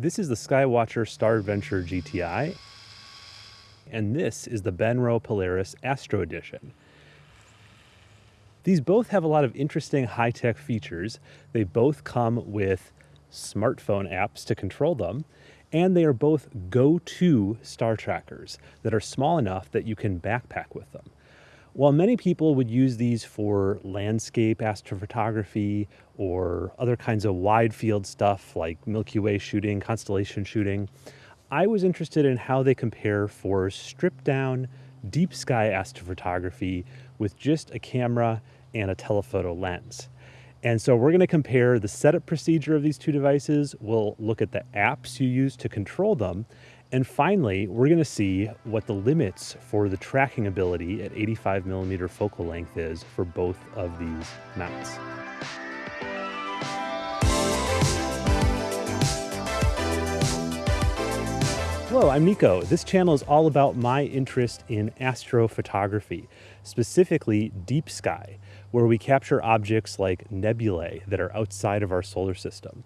This is the Skywatcher Star Adventurer GTI, and this is the Benro Polaris Astro Edition. These both have a lot of interesting high-tech features. They both come with smartphone apps to control them, and they are both go-to star trackers that are small enough that you can backpack with them. While many people would use these for landscape astrophotography or other kinds of wide field stuff like Milky Way shooting, constellation shooting, I was interested in how they compare for stripped down deep sky astrophotography with just a camera and a telephoto lens. And so we're going to compare the setup procedure of these two devices. We'll look at the apps you use to control them. And finally, we're going to see what the limits for the tracking ability at 85 millimeter focal length is for both of these mounts. Hello, I'm Nico. This channel is all about my interest in astrophotography, specifically deep sky, where we capture objects like nebulae that are outside of our solar system.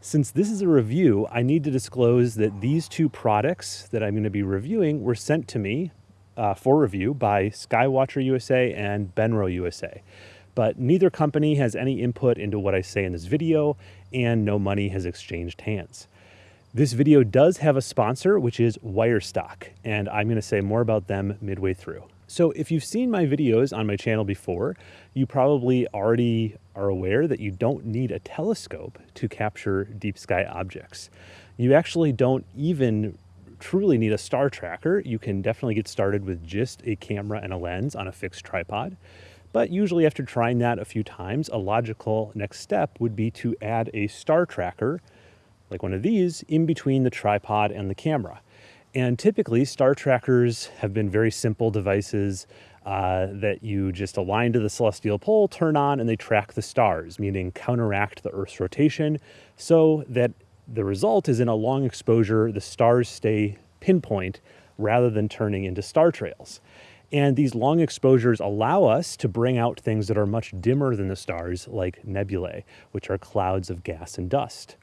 Since this is a review, I need to disclose that these two products that I'm going to be reviewing were sent to me uh, for review by Skywatcher USA and Benro USA. But neither company has any input into what I say in this video, and no money has exchanged hands. This video does have a sponsor, which is Wirestock, and I'm going to say more about them midway through. So if you've seen my videos on my channel before, you probably already are aware that you don't need a telescope to capture deep sky objects. You actually don't even truly need a star tracker. You can definitely get started with just a camera and a lens on a fixed tripod. But usually after trying that a few times, a logical next step would be to add a star tracker like one of these, in between the tripod and the camera. And typically, star trackers have been very simple devices uh, that you just align to the celestial pole, turn on, and they track the stars, meaning counteract the Earth's rotation so that the result is in a long exposure, the stars stay pinpoint rather than turning into star trails. And these long exposures allow us to bring out things that are much dimmer than the stars, like nebulae, which are clouds of gas and dust.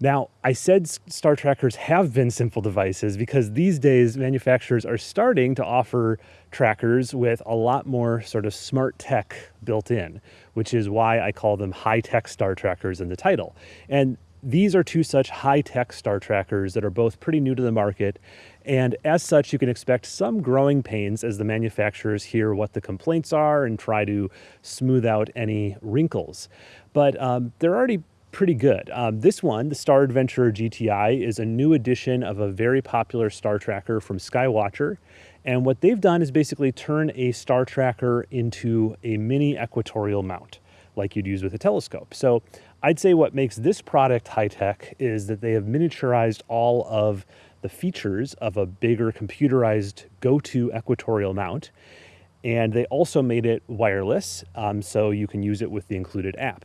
Now, I said star trackers have been simple devices because these days manufacturers are starting to offer trackers with a lot more sort of smart tech built in, which is why I call them high tech star trackers in the title. And these are two such high tech star trackers that are both pretty new to the market. And as such, you can expect some growing pains as the manufacturers hear what the complaints are and try to smooth out any wrinkles. But um, they're already pretty good. Um, this one, the Star Adventurer GTI, is a new edition of a very popular star tracker from Skywatcher. And what they've done is basically turn a star tracker into a mini equatorial mount, like you'd use with a telescope. So I'd say what makes this product high-tech is that they have miniaturized all of the features of a bigger computerized go-to equatorial mount. And they also made it wireless, um, so you can use it with the included app.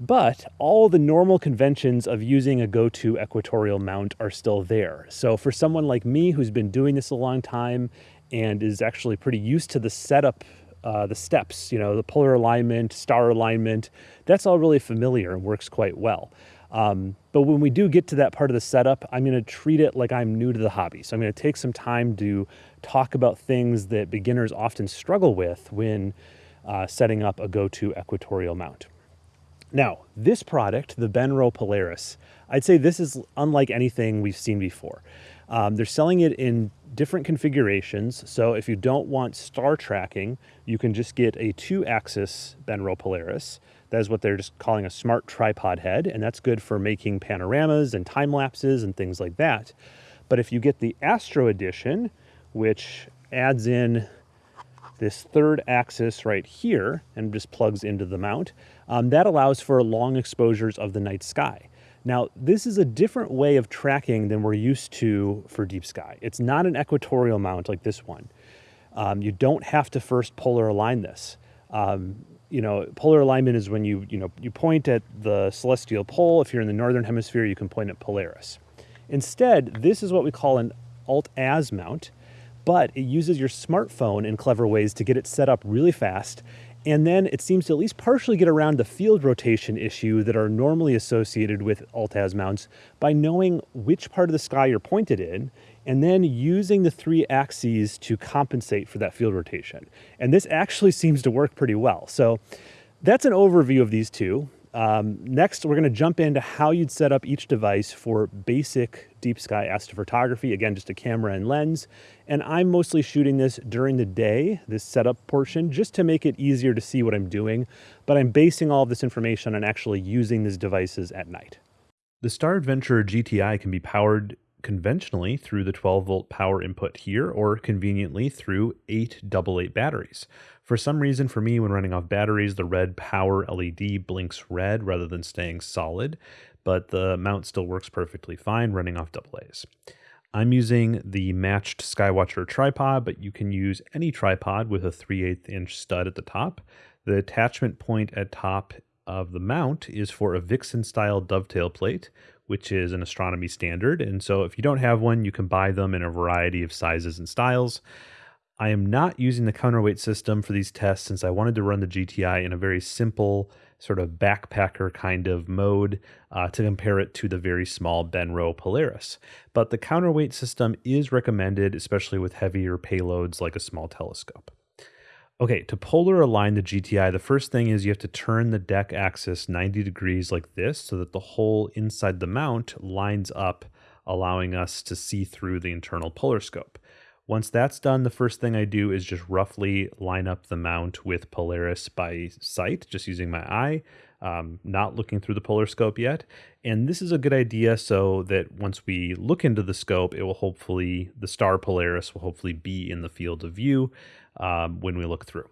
But all the normal conventions of using a go-to equatorial mount are still there. So for someone like me who's been doing this a long time and is actually pretty used to the setup, uh, the steps, you know, the polar alignment, star alignment, that's all really familiar and works quite well. Um, but when we do get to that part of the setup, I'm going to treat it like I'm new to the hobby. So I'm going to take some time to talk about things that beginners often struggle with when uh, setting up a go-to equatorial mount. Now, this product, the Benro Polaris, I'd say this is unlike anything we've seen before. Um, they're selling it in different configurations. So if you don't want star tracking, you can just get a two axis Benro Polaris. That is what they're just calling a smart tripod head. And that's good for making panoramas and time lapses and things like that. But if you get the Astro edition, which adds in this third axis right here and just plugs into the mount, um, that allows for long exposures of the night sky. Now, this is a different way of tracking than we're used to for deep sky. It's not an equatorial mount like this one. Um, you don't have to first polar align this. Um, you know, polar alignment is when you, you know, you point at the celestial pole. If you're in the northern hemisphere, you can point at Polaris. Instead, this is what we call an alt-az mount, but it uses your smartphone in clever ways to get it set up really fast And then it seems to at least partially get around the field rotation issue that are normally associated with Altaz mounts by knowing which part of the sky you're pointed in and then using the three axes to compensate for that field rotation. And this actually seems to work pretty well. So that's an overview of these two. Um, next, we're going to jump into how you'd set up each device for basic deep sky astrophotography. Again, just a camera and lens. And I'm mostly shooting this during the day, this setup portion, just to make it easier to see what I'm doing. But I'm basing all of this information on actually using these devices at night. The Star Adventurer GTI can be powered conventionally through the 12 volt power input here or conveniently through eight AA batteries. For some reason, for me, when running off batteries, the red power LED blinks red rather than staying solid, but the mount still works perfectly fine running off AA's. I'm using the matched Skywatcher tripod, but you can use any tripod with a 3 8 inch stud at the top. The attachment point at top of the mount is for a Vixen style dovetail plate, which is an astronomy standard. And so if you don't have one, you can buy them in a variety of sizes and styles. I am not using the counterweight system for these tests since I wanted to run the GTI in a very simple sort of backpacker kind of mode uh, to compare it to the very small Benro Polaris. But the counterweight system is recommended, especially with heavier payloads like a small telescope. Okay, to polar align the GTI, the first thing is you have to turn the Dec axis 90 degrees like this so that the hole inside the mount lines up, allowing us to see through the internal polar scope. Once that's done, the first thing I do is just roughly line up the mount with Polaris by sight, just using my eye, um, not looking through the polar scope yet. And this is a good idea so that once we look into the scope, it will hopefully, the star Polaris will hopefully be in the field of view um, when we look through.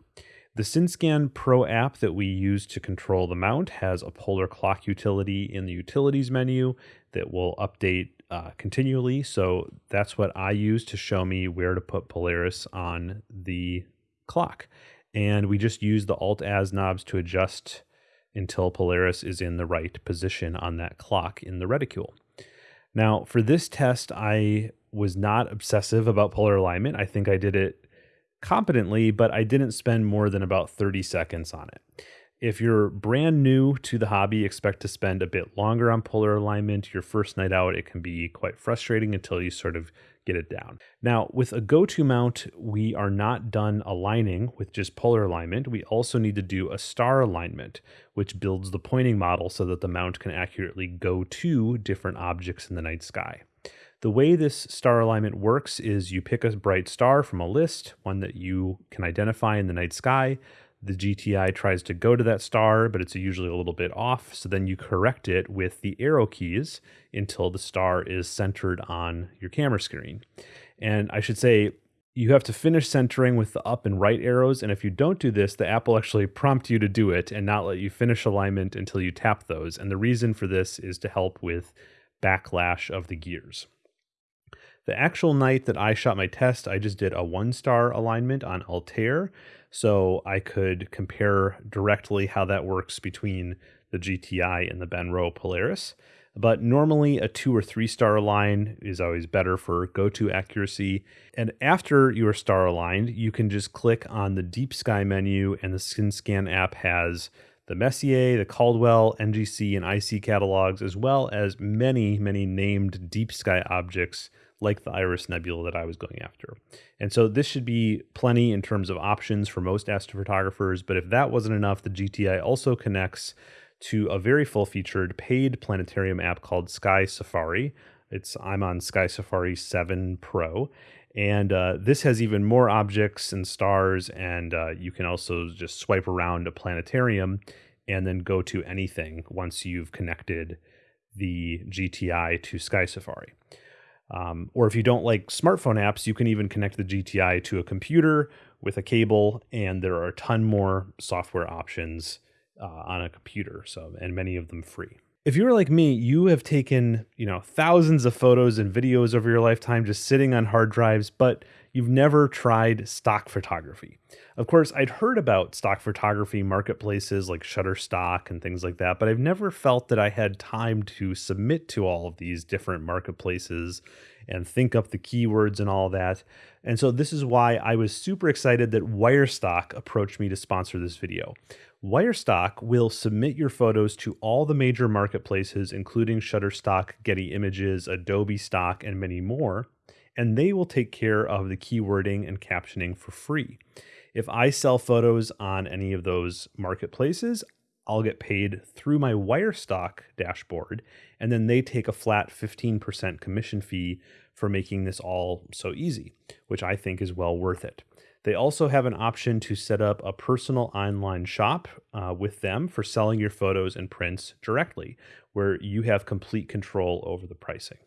The SynScan Pro app that we use to control the mount has a polar clock utility in the utilities menu that will update uh, continually. So that's what I use to show me where to put Polaris on the clock. And we just use the Alt-Az knobs to adjust until Polaris is in the right position on that clock in the reticule. Now, for this test, I was not obsessive about polar alignment. I think I did it competently, but I didn't spend more than about 30 seconds on it. If you're brand new to the hobby, expect to spend a bit longer on polar alignment. Your first night out, it can be quite frustrating until you sort of get it down. Now, with a go-to mount, we are not done aligning with just polar alignment. We also need to do a star alignment, which builds the pointing model so that the mount can accurately go to different objects in the night sky. The way this star alignment works is you pick a bright star from a list, one that you can identify in the night sky. The GTI tries to go to that star, but it's usually a little bit off. So then you correct it with the arrow keys until the star is centered on your camera screen. And I should say, you have to finish centering with the up and right arrows. And if you don't do this, the app will actually prompt you to do it and not let you finish alignment until you tap those. And the reason for this is to help with backlash of the gears. The actual night that I shot my test, I just did a one star alignment on Altair. So I could compare directly how that works between the GTI and the Benro Polaris. But normally, a two or three star align is always better for go to accuracy. And after you are star aligned, you can just click on the Deep Sky menu, and the SynScan app has the Messier, the Caldwell, NGC, and IC catalogs, as well as many, many named deep sky objects like the Iris Nebula that I was going after. And so this should be plenty in terms of options for most astrophotographers. But if that wasn't enough, the GTI also connects to a very full featured paid planetarium app called Sky Safari. It's I'm on Sky Safari 7 Pro. And uh, this has even more objects and stars, and uh, you can also just swipe around a planetarium and then go to anything once you've connected the GTI to Sky Safari. Um, or if you don't like smartphone apps, you can even connect the GTI to a computer with a cable, and there are a ton more software options uh, on a computer. So, and many of them free. If you're like me, you have taken you know thousands of photos and videos over your lifetime just sitting on hard drives, but you've never tried stock photography. Of course, I'd heard about stock photography marketplaces like Shutterstock and things like that, but I've never felt that I had time to submit to all of these different marketplaces and think up the keywords and all that. And so this is why I was super excited that Wirestock approached me to sponsor this video. Wirestock will submit your photos to all the major marketplaces, including Shutterstock, Getty Images, Adobe Stock, and many more, and they will take care of the keywording and captioning for free. If I sell photos on any of those marketplaces, I'll get paid through my Wirestock dashboard, and then they take a flat 15% commission fee for making this all so easy, which I think is well worth it. They also have an option to set up a personal online shop uh, with them for selling your photos and prints directly, where you have complete control over the pricing.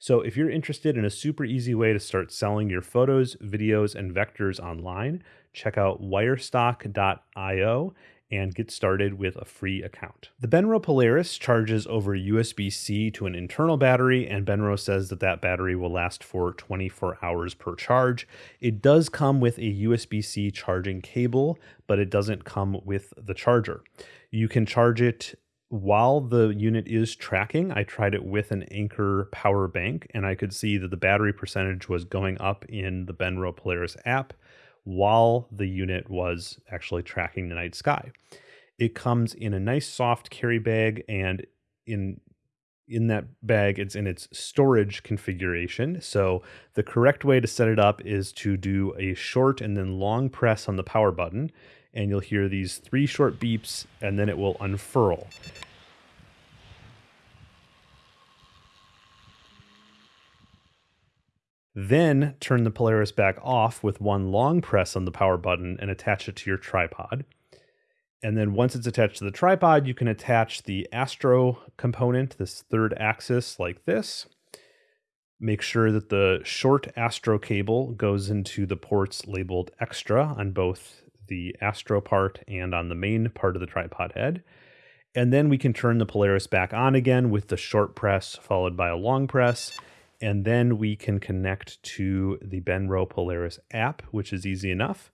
So, if you're interested in a super easy way to start selling your photos, videos, and vectors online, check out wirestock.io and get started with a free account. The Benro Polaris charges over USB C to an internal battery, and Benro says that that battery will last for 24 hours per charge. It does come with a USB C charging cable, but it doesn't come with the charger. You can charge it while the unit is tracking, I tried it with an Anker power bank, and I could see that the battery percentage was going up in the Benro Polaris app while the unit was actually tracking the night sky. It comes in a nice soft carry bag, and in in that bag, it's in its storage configuration. So the correct way to set it up is to do a short and then long press on the power button and you'll hear these three short beeps and then it will unfurl. Then turn the Polaris back off with one long press on the power button and attach it to your tripod. And then once it's attached to the tripod, you can attach the Astro component, this third axis like this. Make sure that the short Astro cable goes into the ports labeled extra on both the Astro part and on the main part of the tripod head. And then we can turn the Polaris back on again with the short press followed by a long press. And then we can connect to the Benro Polaris app, which is easy enough.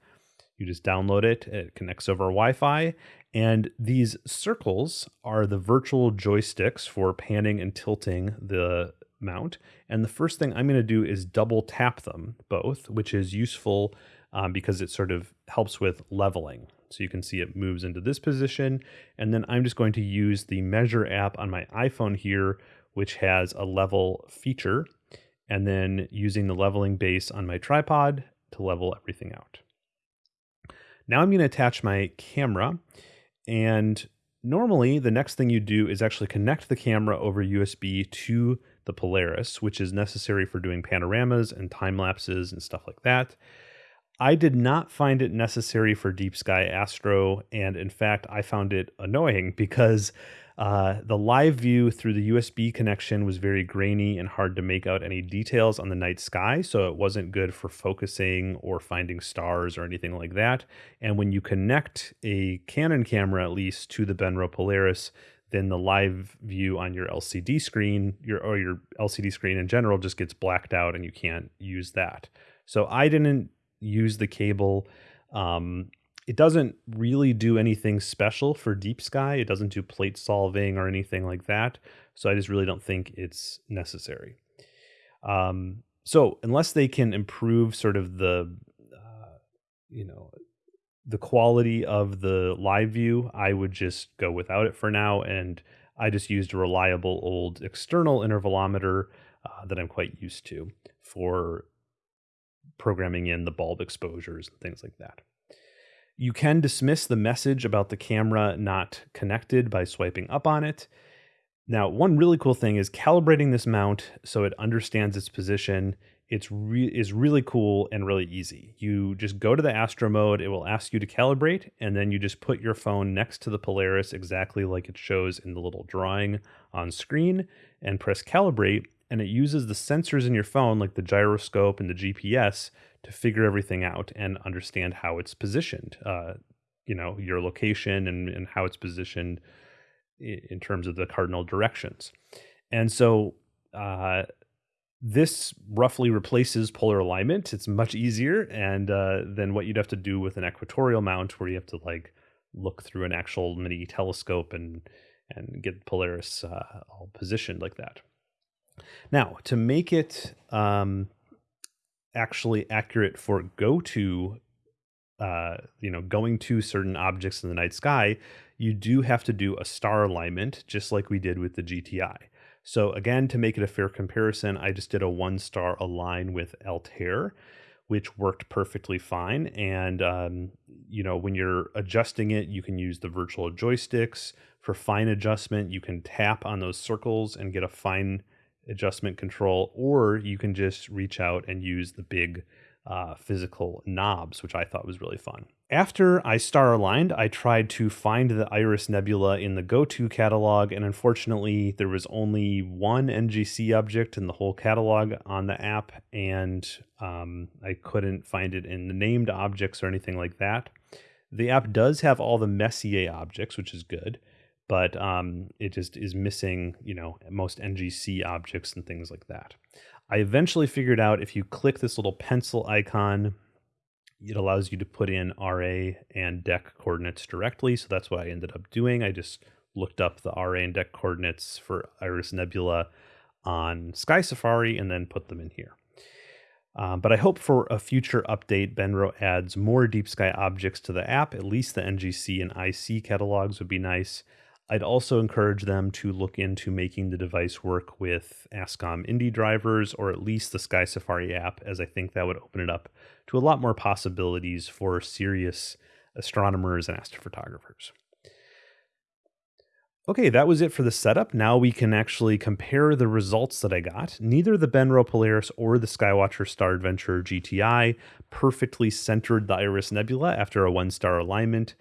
You just download it, it connects over Wi Fi. And these circles are the virtual joysticks for panning and tilting the mount. And the first thing I'm going to do is double tap them both, which is useful um, because it sort of helps with leveling. So you can see it moves into this position. And then I'm just going to use the measure app on my iPhone here, which has a level feature. And then using the leveling base on my tripod to level everything out. Now I'm going to attach my camera. And normally the next thing you do is actually connect the camera over USB to the Polaris, which is necessary for doing panoramas and time lapses and stuff like that. I did not find it necessary for Deep Sky Astro, and in fact, I found it annoying because uh, the live view through the USB connection was very grainy and hard to make out any details on the night sky, so it wasn't good for focusing or finding stars or anything like that. And when you connect a Canon camera, at least, to the Benro Polaris, then the live view on your LCD screen, your or your LCD screen in general, just gets blacked out, and you can't use that. So I didn't use the cable. Um, it doesn't really do anything special for deep sky. It doesn't do plate solving or anything like that. So I just really don't think it's necessary. Um, so unless they can improve sort of the, uh, you know, the quality of the live view, I would just go without it for now. And I just used a reliable old external intervalometer uh, that I'm quite used to for programming in the bulb exposures and things like that. You can dismiss the message about the camera not connected by swiping up on it. Now, one really cool thing is calibrating this mount so it understands its position. It's re- is really cool and really easy. You just go to the Astro mode, it will ask you to calibrate, and then you just put your phone next to the Polaris exactly like it shows in the little drawing on screen and press calibrate, and it uses the sensors in your phone, like the gyroscope and the GPS, to figure everything out and understand how it's positioned. Uh, you know, your location and, and how it's positioned in terms of the cardinal directions. And so uh, This roughly replaces polar alignment. It's much easier and uh, than what you'd have to do with an equatorial mount, where you have to like look through an actual mini telescope and and get Polaris uh, all positioned like that. Now, to make it um, actually accurate for go to, uh, you know, going to certain objects in the night sky, you do have to do a star alignment, just like we did with the GTI. So again, to make it a fair comparison, I just did a one star align with Altair, which worked perfectly fine. And, um, you know, when you're adjusting it, you can use the virtual joysticks. For fine adjustment, you can tap on those circles and get a fine adjustment control, or you can just reach out and use the big uh, physical knobs, which I thought was really fun. After I star aligned, I tried to find the Iris Nebula in the GoTo catalog, and unfortunately, there was only one NGC object in the whole catalog on the app, and um, I couldn't find it in the named objects or anything like that. The app does have all the Messier objects, which is good but um, it just is missing, you know, most NGC objects and things like that. I eventually figured out if you click this little pencil icon, it allows you to put in RA and Dec coordinates directly. So that's what I ended up doing. I just looked up the RA and Dec coordinates for Iris Nebula on Sky Safari and then put them in here. Um, but I hope for a future update, Benro adds more deep sky objects to the app. At least the NGC and IC catalogs would be nice. I'd also encourage them to look into making the device work with ASCOM INDI drivers or at least the Sky Safari app, as I think that would open it up to a lot more possibilities for serious astronomers and astrophotographers. Okay, that was it for the setup. Now we can actually compare the results that I got. Neither the Benro Polaris or the Skywatcher Star Adventurer GTI perfectly centered the Iris Nebula after a one star alignment.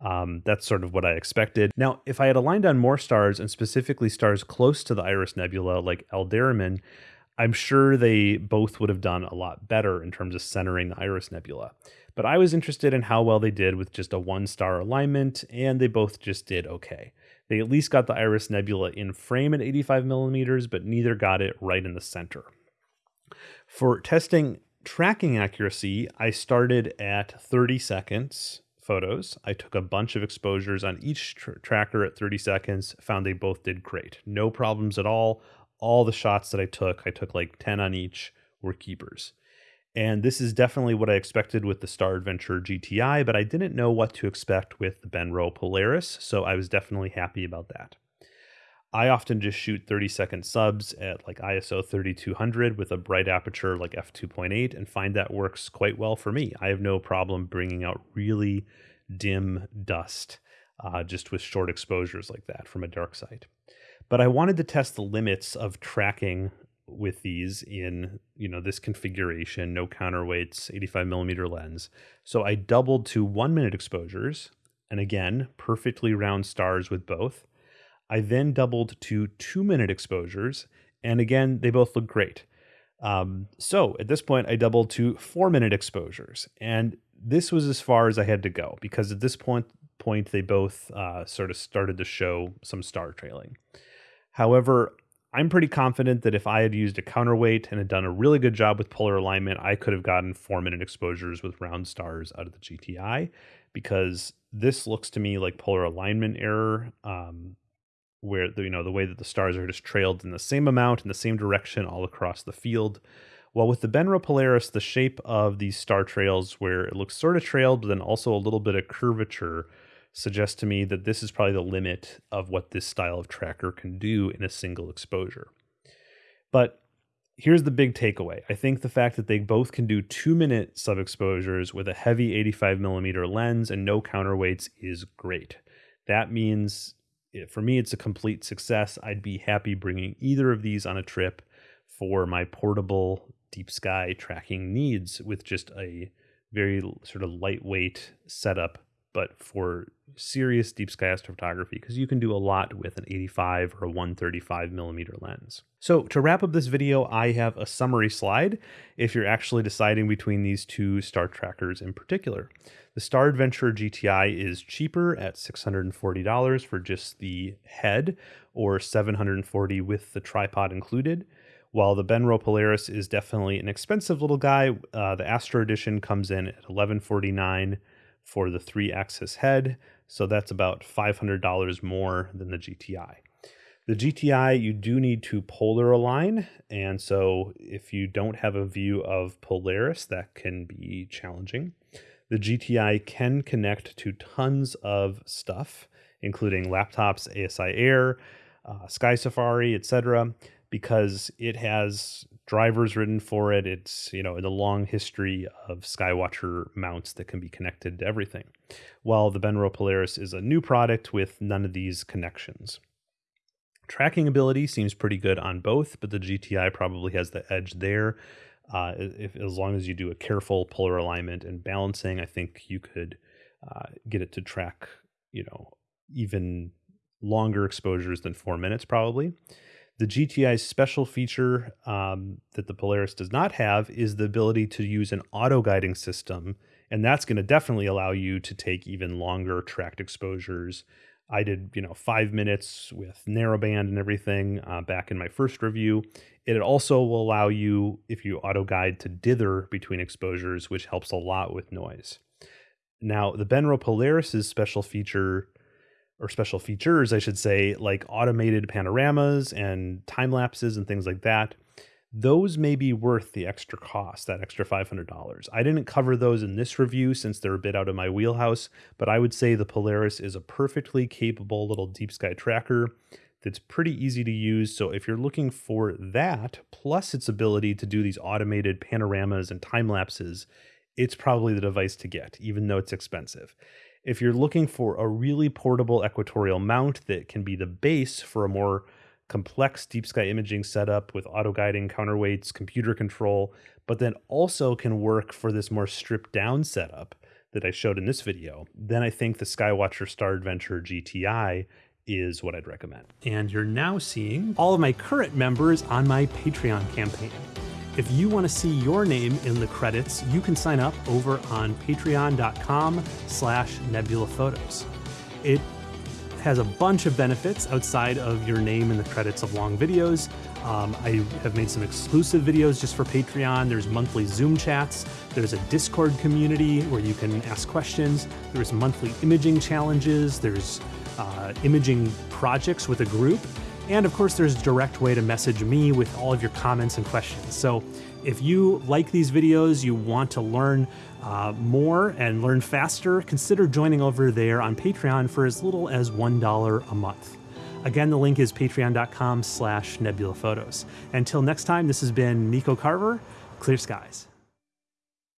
Um, that's sort of what I expected. Now, if I had aligned on more stars and specifically stars close to the Iris Nebula, like Alderamin, I'm sure they both would have done a lot better in terms of centering the Iris Nebula. But I was interested in how well they did with just a one star alignment, and they both just did okay. They at least got the Iris Nebula in frame at 85 millimeters, but neither got it right in the center. For testing tracking accuracy, I started at 30 seconds photos. I took a bunch of exposures on each tr- tracker at 30 seconds, found they both did great. No problems at all. All the shots that I took, I took like 10 on each, were keepers. And this is definitely what I expected with the Star Adventurer GTI, but I didn't know what to expect with the Benro Polaris, so I was definitely happy about that. I often just shoot 30 second subs at like ISO 3200 with a bright aperture like f2.8 and find that works quite well for me. I have no problem bringing out really dim dust uh, just with short exposures like that from a dark site. But I wanted to test the limits of tracking with these in you know this configuration, no counterweights, 85 millimeter lens. So I doubled to one minute exposures, and again, perfectly round stars with both I then doubled to two minute exposures, and again, they both look great. Um, so at this point, I doubled to four minute exposures, and this was as far as I had to go because at this point, point they both uh, sort of started to show some star trailing. However, I'm pretty confident that if I had used a counterweight and had done a really good job with polar alignment, I could have gotten four minute exposures with round stars out of the GTI because this looks to me like polar alignment error. Um, where the, you know the way that the stars are just trailed in the same amount in the same direction all across the field. While with the Benro Polaris, the shape of these star trails, where it looks sort of trailed, but then also a little bit of curvature, suggests to me that this is probably the limit of what this style of tracker can do in a single exposure. But here's the big takeaway. I think the fact that they both can do two minute sub exposures with a heavy 85 millimeter lens and no counterweights is great. That means for me, it's a complete success. I'd be happy bringing either of these on a trip for my portable deep sky tracking needs with just a very sort of lightweight setup, but for serious deep sky astrophotography, because you can do a lot with an 85 or a 135 millimeter lens. So to wrap up this video, I have a summary slide if you're actually deciding between these two star trackers in particular. The Star Adventurer GTI is cheaper at $640 for just the head or 740 with the tripod included. While the Benro Polaris is definitely an expensive little guy, uh, the Astro Edition comes in at $1149 for the three axis head. So that's about $500 more than the GTI. The GTI, you do need to polar align. And so if you don't have a view of Polaris, that can be challenging. The GTI can connect to tons of stuff, including laptops, ASI Air, uh, Sky Safari, etc because it has drivers written for it. It's, you know, a long history of Skywatcher mounts that can be connected to everything. While the Benro Polaris is a new product with none of these connections. Tracking ability seems pretty good on both, but the GTI probably has the edge there. Uh, if as long as you do a careful polar alignment and balancing, I think you could uh, get it to track, you know, even longer exposures than four minutes probably. The GTI's special feature um, that the Polaris does not have is the ability to use an auto guiding system. And that's going to definitely allow you to take even longer tracked exposures. I did, you know, five minutes with narrowband and everything uh, back in my first review. It also will allow you, if you auto guide, to dither between exposures, which helps a lot with noise. Now, the Benro Polaris's special feature or special features, I should say, like automated panoramas and time lapses and things like that, those may be worth the extra cost, that extra $500. I didn't cover those in this review since they're a bit out of my wheelhouse, but I would say the Polaris is a perfectly capable little deep sky tracker that's pretty easy to use. So if you're looking for that, plus its ability to do these automated panoramas and time lapses, it's probably the device to get, even though it's expensive. If you're looking for a really portable equatorial mount that can be the base for a more complex deep sky imaging setup with auto guiding, counterweights, computer control, but then also can work for this more stripped down setup that I showed in this video, then I think the Skywatcher Star Adventurer GTI is what I'd recommend. And you're now seeing all of my current members on my Patreon campaign. If you want to see your name in the credits, you can sign up over on patreon.com slash nebula photos. It has a bunch of benefits outside of your name in the credits of long videos. Um, I have made some exclusive videos just for Patreon. There's monthly Zoom chats. There's a Discord community where you can ask questions. There's monthly imaging challenges. There's uh, imaging projects with a group. And of course, there's a direct way to message me with all of your comments and questions. So if you like these videos, you want to learn uh, more and learn faster, consider joining over there on Patreon for as little as $1 a month. Again, the link is patreon.com slash nebulaphotos. Until next time, this has been Nico Carver, Clear Skies.